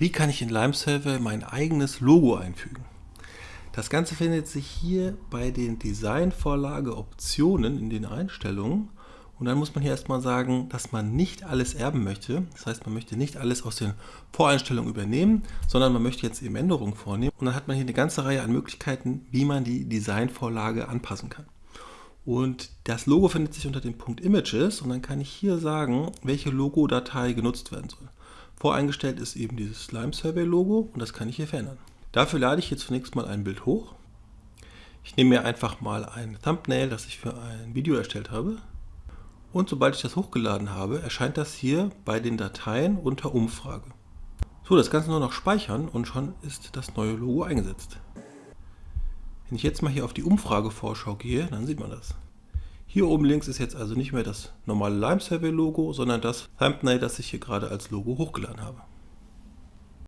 Wie kann ich in Lime Survey mein eigenes Logo einfügen? Das Ganze findet sich hier bei den Designvorlage-Optionen in den Einstellungen. Und dann muss man hier erstmal sagen, dass man nicht alles erben möchte. Das heißt, man möchte nicht alles aus den Voreinstellungen übernehmen, sondern man möchte jetzt eben Änderungen vornehmen. Und dann hat man hier eine ganze Reihe an Möglichkeiten, wie man die Designvorlage anpassen kann. Und das Logo findet sich unter dem Punkt Images und dann kann ich hier sagen, welche Logo-Datei genutzt werden soll. Voreingestellt ist eben dieses Slime Survey Logo und das kann ich hier verändern. Dafür lade ich hier zunächst mal ein Bild hoch. Ich nehme mir einfach mal ein Thumbnail, das ich für ein Video erstellt habe. Und sobald ich das hochgeladen habe, erscheint das hier bei den Dateien unter Umfrage. So, das Ganze nur noch speichern und schon ist das neue Logo eingesetzt. Wenn ich jetzt mal hier auf die Umfragevorschau gehe, dann sieht man das. Hier oben links ist jetzt also nicht mehr das normale Lime Survey Logo, sondern das Thumbnail, das ich hier gerade als Logo hochgeladen habe.